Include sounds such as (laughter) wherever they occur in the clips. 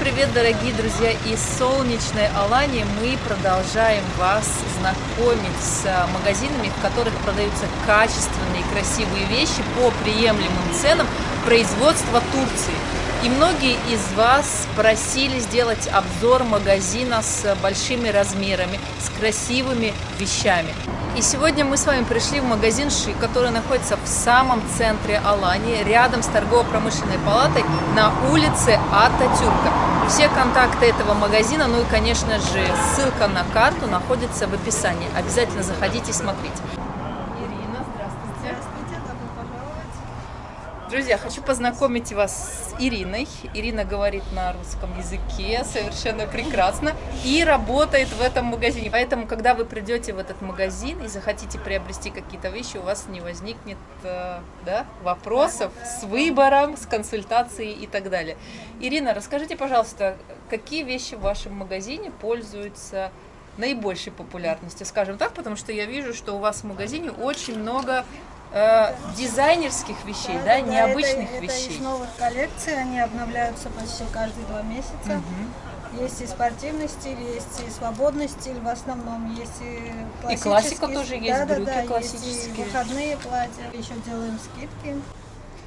Привет, дорогие друзья! Из солнечной Алании мы продолжаем вас знакомить с магазинами, в которых продаются качественные и красивые вещи по приемлемым ценам производства Турции. И многие из вас просили сделать обзор магазина с большими размерами, с красивыми вещами. И сегодня мы с вами пришли в магазин Ши, который находится в самом центре Алании, рядом с торгово-промышленной палатой на улице Ататюрка. Все контакты этого магазина, ну и, конечно же, ссылка на карту находится в описании. Обязательно заходите и смотрите. Друзья, хочу познакомить вас с Ириной. Ирина говорит на русском языке совершенно прекрасно и работает в этом магазине. Поэтому, когда вы придете в этот магазин и захотите приобрести какие-то вещи, у вас не возникнет э, да, вопросов с выбором, с консультацией и так далее. Ирина, расскажите, пожалуйста, какие вещи в вашем магазине пользуются наибольшей популярностью, скажем так, потому что я вижу, что у вас в магазине очень много э, дизайнерских вещей, да, да, да необычных это, вещей. Это из новых коллекций, они обновляются почти каждые два месяца. Угу. Есть и спортивный стиль, есть и свободный стиль, в основном есть и классический. И классика тоже есть, да, брюки да, да, классические. Есть и выходные платья, еще делаем скидки.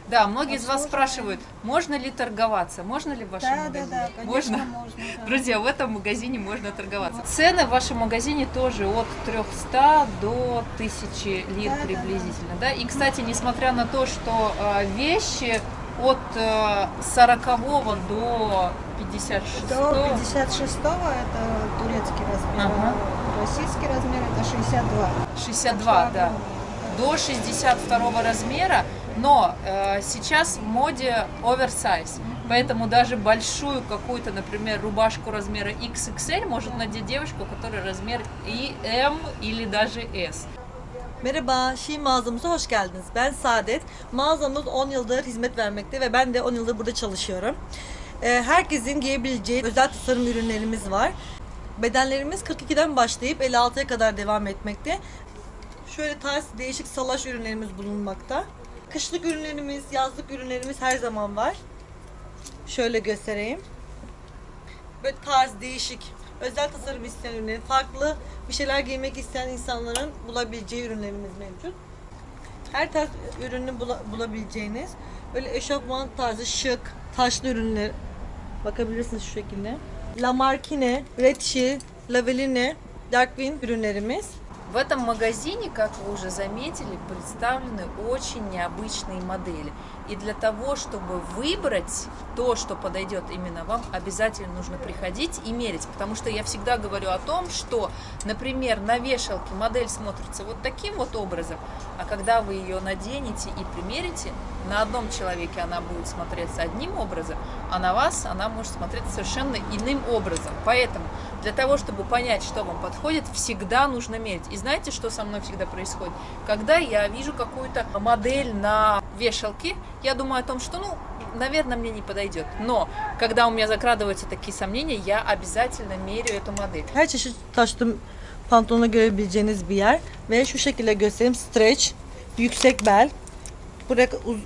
Да, многие из вас спрашивают, можно ли торговаться, можно ли в вашем да, магазине? Да, да, конечно, можно. можно да. (laughs) Друзья, в этом магазине можно торговаться. Вот. Цены в вашем магазине тоже от 300 до 1000 лир да, приблизительно. Да, да. да? И, кстати, несмотря на то, что э, вещи от э, 40 до 56 До 56 это турецкий размер, ага. российский размер это 62. 62, да. До 62 размера но э, сейчас в моде оверсайз, поэтому даже большую какую-то, например, рубашку размера XXL может надеть девушка, у которой размер и M или даже S. Merhaba, Şi mağazamıza hoş geldiniz. Ben Saadet. Mağazamız 10 yıldır hizmet vermekte ve ben de 10 yıldır burada çalışıyorum. Herkesin giyebileceği özel tasarım ürünlerimiz var. Bedenlerimiz 42'den başlayıp 56'ya kadar devam etmekte. Şöyle tarz değişik salaş ürünlerimiz bulunmakta. Kışlık ürünlerimiz, yazlık ürünlerimiz her zaman var. Şöyle göstereyim. Böyle tarz, değişik, özel tasarım isteyen ürünler, farklı bir şeyler giymek isteyen insanların bulabileceği ürünlerimiz mevcut. Her tarz ürünü bula, bulabileceğiniz böyle eşofman tarzı şık, taşlı ürünler bakabilirsiniz şu şekilde. Lamarkine, Redshi, Laveline, Darkwing ürünlerimiz. В этом магазине, как вы уже заметили, представлены очень необычные модели. И для того, чтобы выбрать то, что подойдет именно вам, обязательно нужно приходить и мерить. Потому что я всегда говорю о том, что, например, на вешалке модель смотрится вот таким вот образом, а когда вы ее наденете и примерите, на одном человеке она будет смотреться одним образом, а на вас она может смотреться совершенно иным образом. Поэтому для того, чтобы понять, что вам подходит, всегда нужно мерить. И знаете, что со мной всегда происходит? Когда я вижу какую-то модель на вешалке, я думаю о том, что, ну, наверное, мне не подойдет. Но, когда у меня закрадываются такие сомнения, я обязательно мерю эту модель. Her çeşit taşlı pantolonu görebileceğiniz bir yer. Ve şu şekilde göstereyim. Stretch, yüksek bel. Buraya uz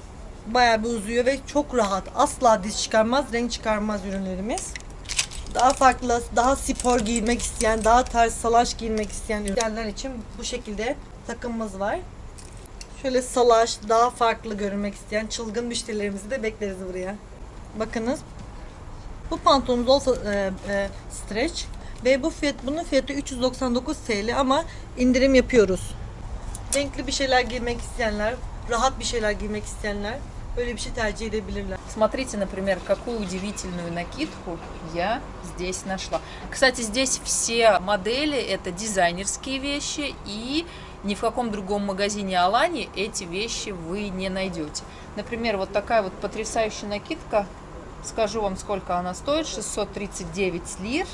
bayağı bir uzuyor ve çok rahat. Asla diz çıkarmaz, renk çıkarmaz ürünlerimiz daha farklı, daha spor giymek isteyen, daha tarz salaş giymek isteyen ürünler için bu şekilde takımımız var. Şöyle salaş, daha farklı görünmek isteyen çılgın müşterilerimizi de bekleriz buraya. Bakınız. Bu pantolonumuz olsa e, e, stretch ve bu fiyat bunun fiyatı 399 TL ama indirim yapıyoruz. Renkli bir şeyler giymek isteyenler, rahat bir şeyler giymek isteyenler böyle bir şey tercih edebilirler. Смотрите, например, какую удивительную накидку я здесь нашла. Кстати, здесь все модели это дизайнерские вещи и ни в каком другом магазине Алани эти вещи вы не найдете. Например, вот такая вот потрясающая накидка, скажу вам, сколько она стоит, 639 лир.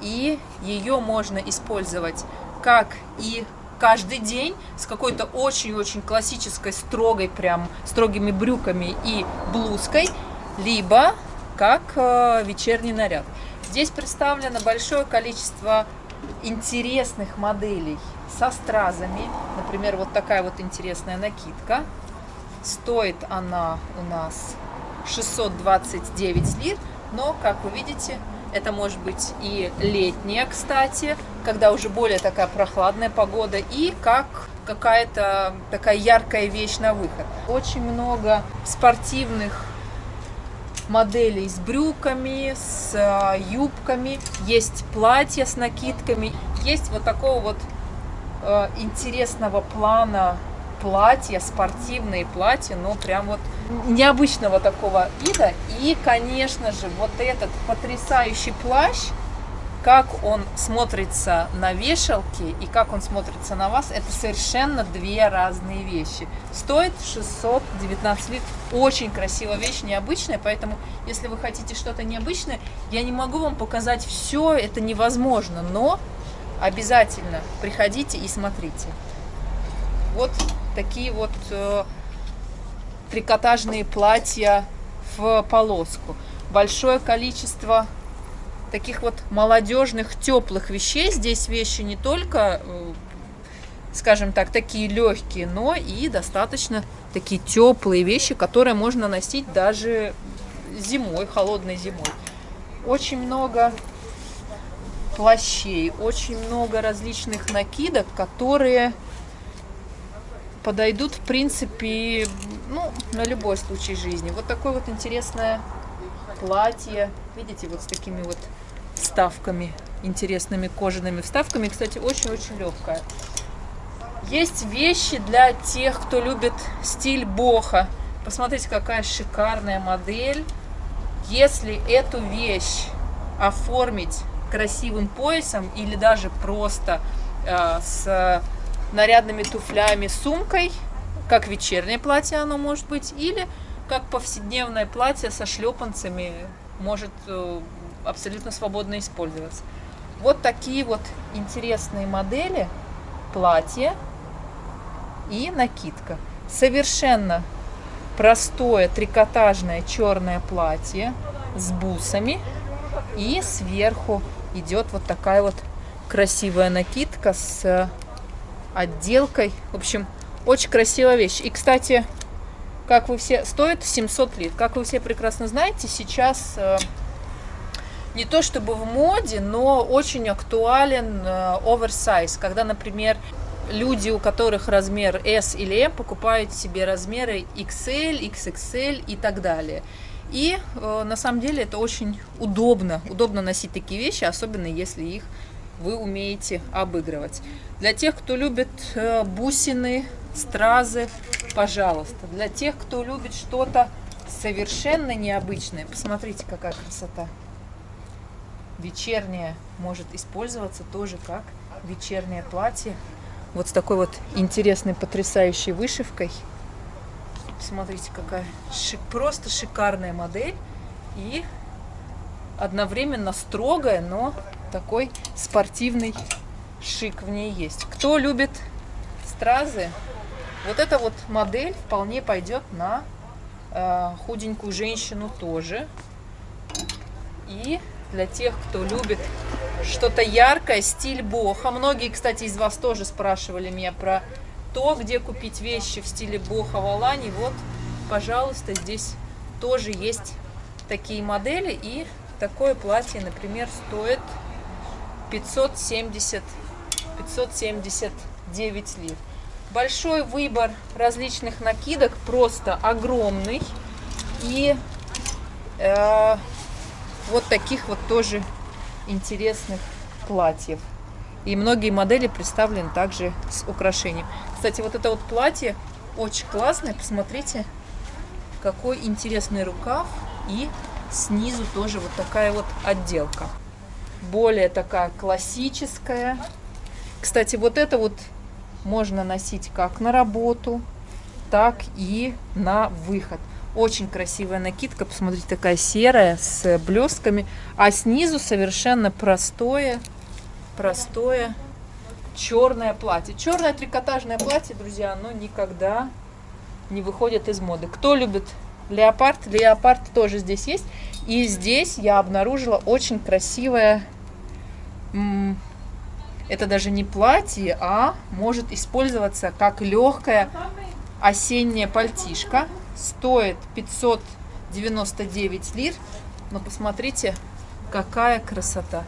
И ее можно использовать как и каждый день с какой-то очень-очень классической, строгой, прям строгими брюками и блузкой, либо как э, вечерний наряд. Здесь представлено большое количество интересных моделей со стразами. Например, вот такая вот интересная накидка. Стоит она у нас 629 лир, Но, как вы видите, это может быть и летняя, кстати, когда уже более такая прохладная погода, и как какая-то такая яркая вещь на выход. Очень много спортивных моделей с брюками, с э, юбками, есть платья с накидками, есть вот такого вот э, интересного плана платья, спортивные платья, но прям вот необычного такого вида. И, конечно же, вот этот потрясающий плащ, как он смотрится на вешалке и как он смотрится на вас, это совершенно две разные вещи. Стоит 619 лит. Очень красивая вещь, необычная, поэтому если вы хотите что-то необычное, я не могу вам показать все, это невозможно, но обязательно приходите и смотрите. Вот такие вот э, трикотажные платья в полоску. Большое количество таких вот молодежных теплых вещей. Здесь вещи не только, э, скажем так, такие легкие, но и достаточно такие теплые вещи, которые можно носить даже зимой, холодной зимой. Очень много плащей, очень много различных накидок, которые подойдут, в принципе, ну, на любой случай жизни. Вот такое вот интересное платье, видите, вот с такими вот вставками, интересными кожаными вставками. Кстати, очень-очень легкая. Есть вещи для тех, кто любит стиль боха. Посмотрите, какая шикарная модель. Если эту вещь оформить красивым поясом или даже просто э, с нарядными туфлями, сумкой, как вечернее платье оно может быть, или как повседневное платье со шлепанцами может э, абсолютно свободно использоваться. Вот такие вот интересные модели платья и накидка. Совершенно простое трикотажное черное платье с бусами и сверху идет вот такая вот красивая накидка с отделкой. В общем, очень красивая вещь. И, кстати, как вы все... Стоит 700 лит. Как вы все прекрасно знаете, сейчас э, не то чтобы в моде, но очень актуален оверсайз. Э, когда, например, люди, у которых размер S или M, покупают себе размеры XL, XXL и так далее. И э, на самом деле это очень удобно. Удобно носить такие вещи, особенно если их вы умеете обыгрывать. Для тех, кто любит э, бусины, стразы, пожалуйста. Для тех, кто любит что-то совершенно необычное, посмотрите, какая красота. Вечернее может использоваться тоже как вечернее платье. Вот с такой вот интересной, потрясающей вышивкой. Смотрите, какая шик, просто шикарная модель. И одновременно строгая, но такой спортивный шик в ней есть. Кто любит стразы, вот эта вот модель вполне пойдет на э, худенькую женщину тоже. И для тех, кто любит что-то яркое, стиль боха. Многие, кстати, из вас тоже спрашивали меня про то, где купить вещи в стиле боха в Алане. Вот, пожалуйста, здесь тоже есть такие модели. И такое платье, например, стоит 570, 579 лир. Большой выбор различных накидок, просто огромный. И э, вот таких вот тоже интересных платьев. И многие модели представлены также с украшением. Кстати, вот это вот платье очень классное. Посмотрите, какой интересный рукав. И снизу тоже вот такая вот отделка более такая классическая. Кстати, вот это вот можно носить как на работу, так и на выход. Очень красивая накидка, посмотрите, такая серая с блестками, а снизу совершенно простое, простое черное платье. Черное трикотажное платье, друзья, оно никогда не выходит из моды. Кто любит леопард, леопард тоже здесь есть. И здесь я обнаружила очень красивое, это даже не платье, а может использоваться как легкая осенняя пальтишка. Стоит 599 лир. Но посмотрите, какая красота.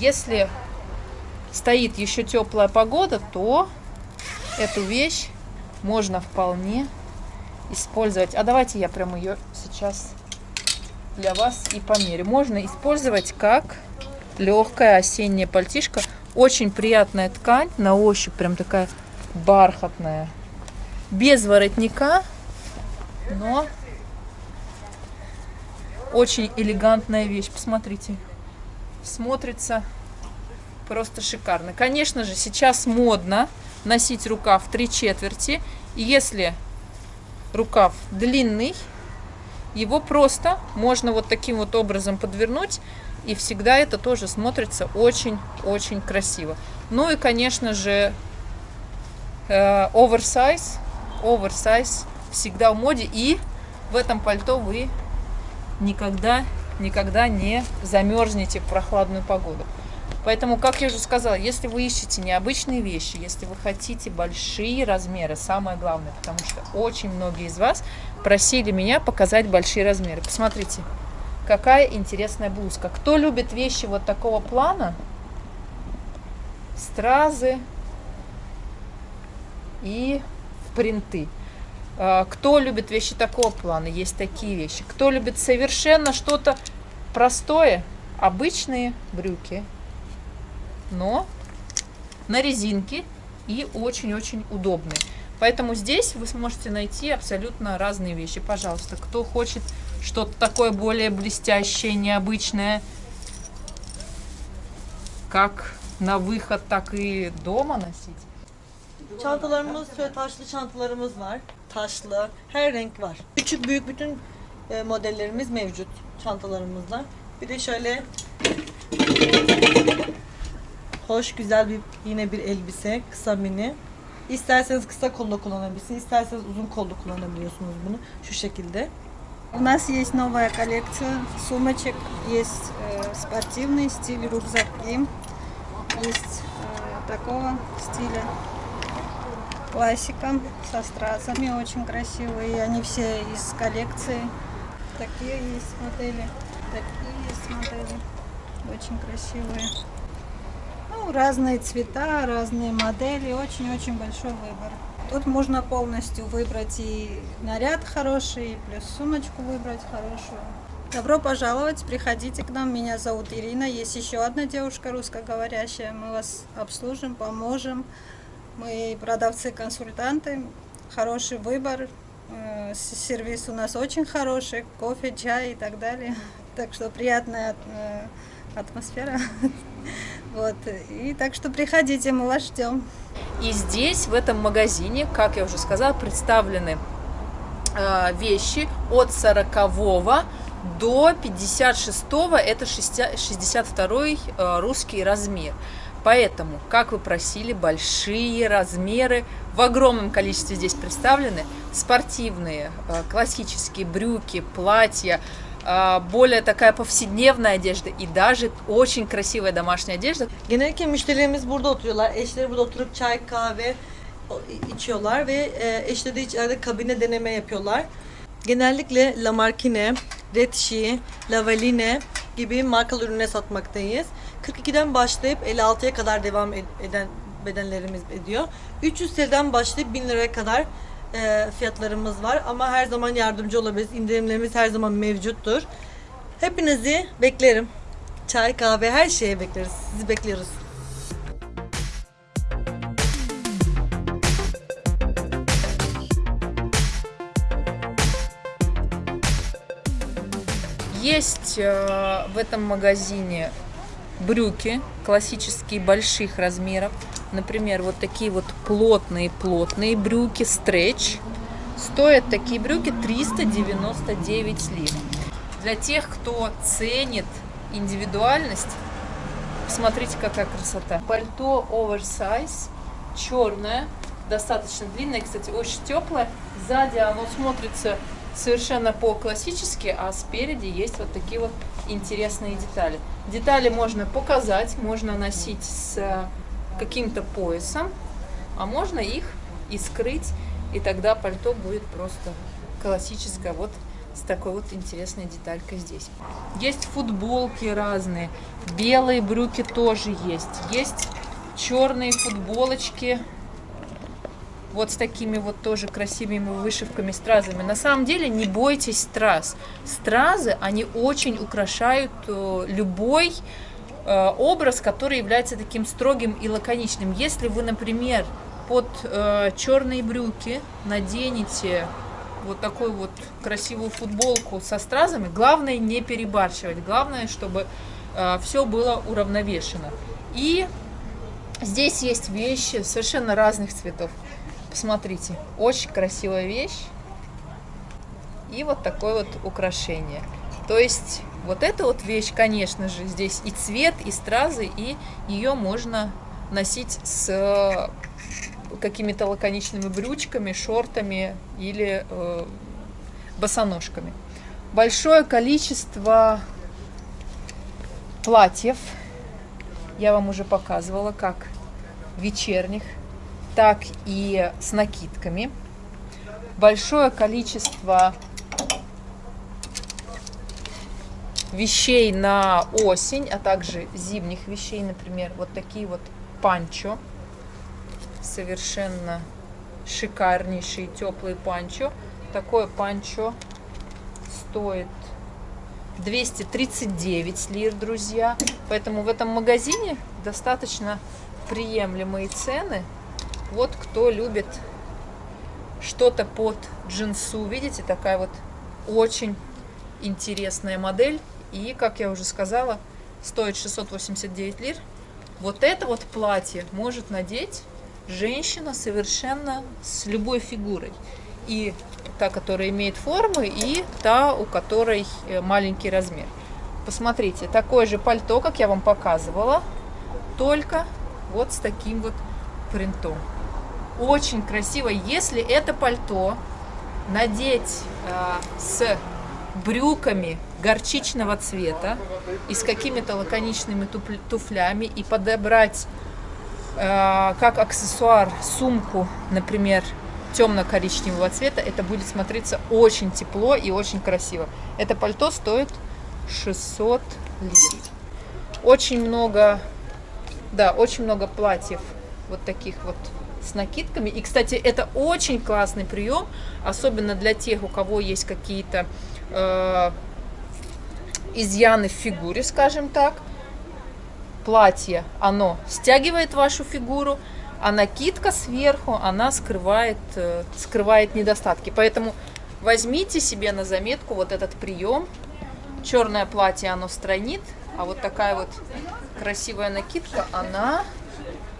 Если стоит еще теплая погода, то эту вещь можно вполне использовать. А давайте я прям ее сейчас для вас и померю. Можно использовать как легкая осенняя пальтишка. Очень приятная ткань, на ощупь прям такая бархатная. Без воротника, но очень элегантная вещь. Посмотрите, смотрится просто шикарно. Конечно же, сейчас модно носить рукав три четверти. И если рукав длинный, его просто можно вот таким вот образом подвернуть, и всегда это тоже смотрится очень-очень красиво. Ну и, конечно же, оверсайз, э, оверсайз всегда в моде, и в этом пальто вы никогда, никогда не замерзнете в прохладную погоду. Поэтому, как я уже сказала, если вы ищете необычные вещи, если вы хотите большие размеры, самое главное, потому что очень многие из вас просили меня показать большие размеры. Посмотрите, какая интересная блузка. Кто любит вещи вот такого плана, стразы и принты. А, кто любит вещи такого плана, есть такие вещи. Кто любит совершенно что-то простое, обычные брюки, но на резинке и очень-очень удобные. Поэтому здесь вы сможете найти абсолютно разные вещи. Пожалуйста, кто хочет что-то такое более блестящее, необычное, как на выход, так и дома носить. Çantalarımız şöyle taşlı çantalarımız var. Taşlı, her renk var. Küçük büyük bütün e, modellerimiz mevcut çantalarımızda. Bir de şöyle hoş güzel bir yine bir elbise kısa mini. İsterseniz kısa kollu kullanabilirsiniz, isterseniz uzun kollu kullanabiliyorsunuz bunu şu şekilde. У нас есть новая коллекция сумочек, есть э, спортивный стиль, рюкзаки, есть э, такого стиля. Классика со стразами, очень красивые, они все из коллекции. Такие есть модели, такие есть модели, очень красивые. Ну, разные цвета, разные модели, очень-очень большой выбор. Тут можно полностью выбрать и наряд хороший, и плюс сумочку выбрать хорошую. Добро пожаловать, приходите к нам, меня зовут Ирина, есть еще одна девушка русскоговорящая, мы вас обслужим, поможем. Мы продавцы-консультанты, хороший выбор, э, сервис у нас очень хороший, кофе, чай и так далее. (laughs) Так что приятная э, атмосфера. (laughs) Вот. И так что приходите, мы вас ждем. И здесь, в этом магазине, как я уже сказала, представлены э, вещи от 40 до 56 это 62 э, русский размер. Поэтому, как вы просили, большие размеры в огромном количестве здесь представлены. Спортивные, э, классические брюки, платья, более такая повседнevная одежда и даже очень красивая домашняя одежда. Genellikle müşterilerimiz burada oturuyorlar. Eşleri burada oturup çay, kahve içiyorlar ve eşleri de içeride kabine deneme yapıyorlar. Genellikle Lamartine, Retşi, Lavaline gibi markalı ürüne satmaktayız. 42'den başlayıp 56'ya kadar devam eden bedenlerimiz ediyor. 300 TL'den başlayıp 1000 liraya kadar e, fiyatlarımız var ama her zaman yardımcı olabiliriz. İndirimlerimiz her zaman mevcuttur. Hepinizi beklerim. Çay, kahve her şeye bekleriz. Sizi bekliyoruz. Есть э, в этом магазине брюки классические больших размеров. Например, вот такие вот плотные-плотные брюки, стретч. Стоят такие брюки 399 лир. Для тех, кто ценит индивидуальность, посмотрите, какая красота. Пальто оверсайз, черное, достаточно длинное, кстати, очень теплое. Сзади оно смотрится совершенно по-классически, а спереди есть вот такие вот интересные детали. Детали можно показать, можно носить с э, каким-то поясом, а можно их и скрыть, и тогда пальто будет просто классическое. Вот с такой вот интересной деталькой здесь. Есть футболки разные, белые брюки тоже есть, есть черные футболочки, вот с такими вот тоже красивыми вышивками, стразами. На самом деле не бойтесь страз. Стразы, они очень украшают э, любой э, образ, который является таким строгим и лаконичным. Если вы, например, под э, черные брюки наденете вот такую вот красивую футболку со стразами, главное не перебарщивать, главное, чтобы все было уравновешено. И здесь есть вещи совершенно разных цветов. Посмотрите, очень красивая вещь. И вот такое вот украшение. То есть вот эта вот вещь, конечно же, здесь и цвет, и стразы, и ее можно носить с какими-то лаконичными брючками, шортами или э, босоножками. Большое количество платьев я вам уже показывала, как вечерних, так и с накидками. Большое количество вещей на осень, а также зимних вещей, например, вот такие вот панчо совершенно шикарнейший теплый панчо. Такое панчо стоит 239 лир, друзья. Поэтому в этом магазине достаточно приемлемые цены. Вот кто любит что-то под джинсу. Видите, такая вот очень интересная модель. И, как я уже сказала, стоит 689 лир. Вот это вот платье может надеть женщина совершенно с любой фигурой. И та, которая имеет формы, и та, у которой э, маленький размер. Посмотрите, такое же пальто, как я вам показывала, только вот с таким вот принтом. Очень красиво. Если это пальто надеть э, с брюками горчичного цвета и с какими-то лаконичными туфлями и подобрать Э, как аксессуар сумку, например, темно-коричневого цвета, это будет смотреться очень тепло и очень красиво. Это пальто стоит 600 лир. Очень много, да, очень много платьев вот таких вот с накидками. И, кстати, это очень классный прием, особенно для тех, у кого есть какие-то э, изъяны в фигуре, скажем так платье, оно стягивает вашу фигуру, а накидка сверху, она скрывает, э, скрывает недостатки. Поэтому возьмите себе на заметку вот этот прием. Черное платье, оно стройнит, а вот такая вот красивая накидка, она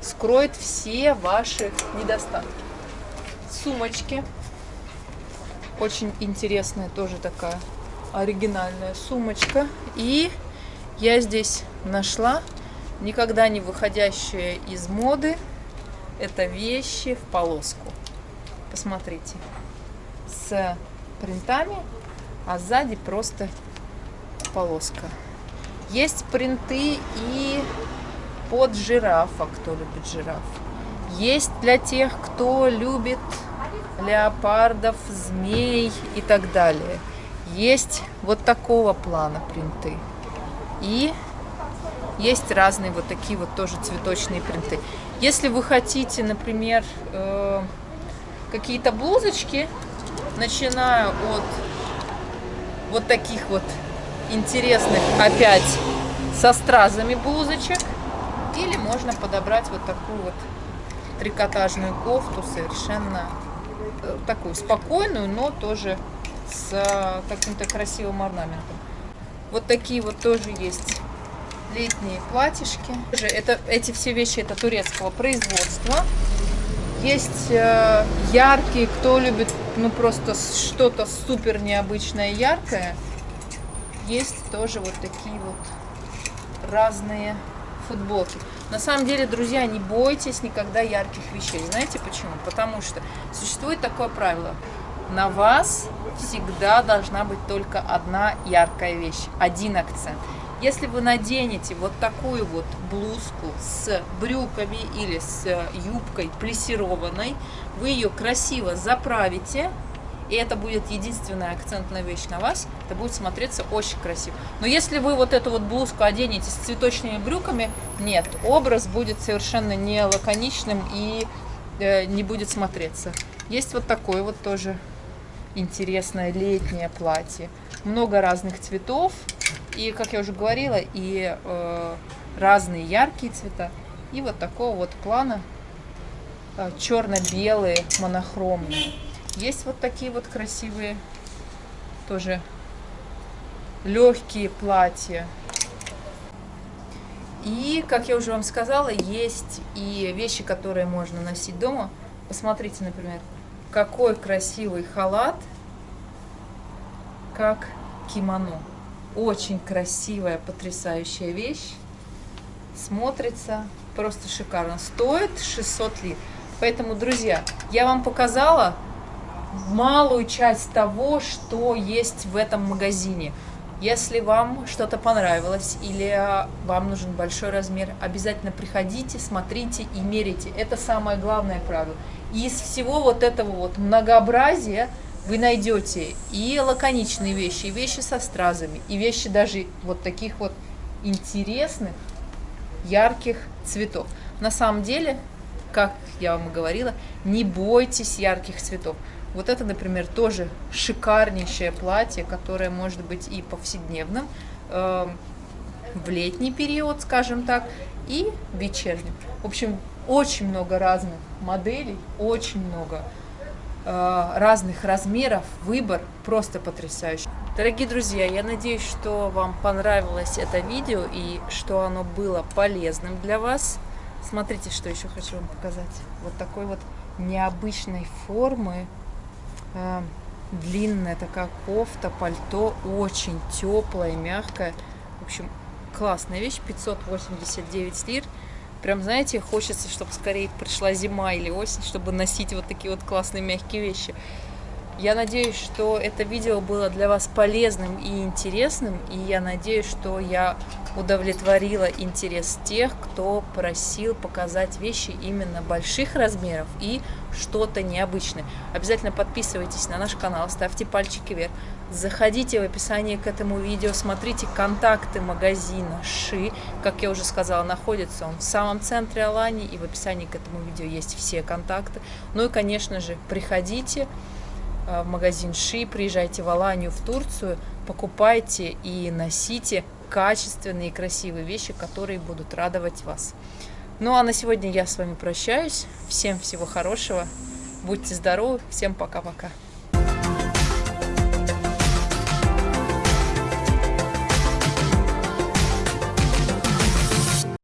скроет все ваши недостатки. Сумочки. Очень интересная тоже такая оригинальная сумочка. И я здесь нашла никогда не выходящие из моды. Это вещи в полоску. Посмотрите. С принтами, а сзади просто полоска. Есть принты и под жирафа, кто любит жираф. Есть для тех, кто любит леопардов, змей и так далее. Есть вот такого плана принты. И есть разные вот такие вот тоже цветочные принты. Если вы хотите, например, э, какие-то блузочки, начиная от вот таких вот интересных опять со стразами блузочек, или можно подобрать вот такую вот трикотажную кофту, совершенно э, такую спокойную, но тоже с э, каким-то красивым орнаментом. Вот такие вот тоже есть летние платьишки. Это, эти все вещи это турецкого производства. Есть э, яркие, кто любит ну просто что-то супер необычное, яркое. Есть тоже вот такие вот разные футболки. На самом деле, друзья, не бойтесь никогда ярких вещей. Знаете почему? Потому что существует такое правило. На вас всегда должна быть только одна яркая вещь, один акцент. Если вы наденете вот такую вот блузку с брюками или с юбкой плессированной, вы ее красиво заправите, и это будет единственная акцентная вещь на вас, это будет смотреться очень красиво. Но если вы вот эту вот блузку оденете с цветочными брюками, нет, образ будет совершенно не лаконичным и э, не будет смотреться. Есть вот такое вот тоже интересное летнее платье. Много разных цветов, и, как я уже говорила, и э, разные яркие цвета. И вот такого вот плана э, черно-белые, монохромные. Есть вот такие вот красивые, тоже легкие платья. И, как я уже вам сказала, есть и вещи, которые можно носить дома. Посмотрите, например, какой красивый халат, как кимоно. Очень красивая, потрясающая вещь. Смотрится просто шикарно. Стоит 600 лир. Поэтому, друзья, я вам показала малую часть того, что есть в этом магазине. Если вам что-то понравилось или вам нужен большой размер, обязательно приходите, смотрите и мерите. Это самое главное правило. Из всего вот этого вот многообразия вы найдете и лаконичные вещи, и вещи со стразами, и вещи даже вот таких вот интересных, ярких цветов. На самом деле, как я вам и говорила, не бойтесь ярких цветов. Вот это, например, тоже шикарнейшее платье, которое может быть и повседневным, э, в летний период, скажем так, и вечерним. В общем, очень много разных моделей, очень много э, разных размеров, выбор просто потрясающий. Дорогие друзья, я надеюсь, что вам понравилось это видео и что оно было полезным для вас. Смотрите, что еще хочу вам показать. Вот такой вот необычной формы длинная такая кофта, пальто, очень теплая, мягкая. В общем, классная вещь, 589 лир. Прям, знаете, хочется, чтобы скорее пришла зима или осень, чтобы носить вот такие вот классные мягкие вещи. Я надеюсь, что это видео было для вас полезным и интересным, и я надеюсь, что я удовлетворила интерес тех, кто просил показать вещи именно больших размеров и что-то необычное. Обязательно подписывайтесь на наш канал, ставьте пальчики вверх, заходите в описание к этому видео, смотрите контакты магазина Ши, как я уже сказала, находится он в самом центре Алании, и в описании к этому видео есть все контакты. Ну и, конечно же, приходите, в магазин Ши, приезжайте в Аланию, в Турцию, покупайте и носите качественные и красивые вещи, которые будут радовать вас. Ну а на сегодня я с вами прощаюсь. Всем всего хорошего. Будьте здоровы. Всем пока-пока.